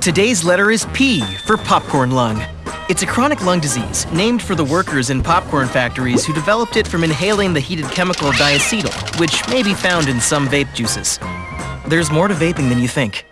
Today's letter is P for popcorn lung. It's a chronic lung disease named for the workers in popcorn factories who developed it from inhaling the heated chemical diacetyl, which may be found in some vape juices. There's more to vaping than you think.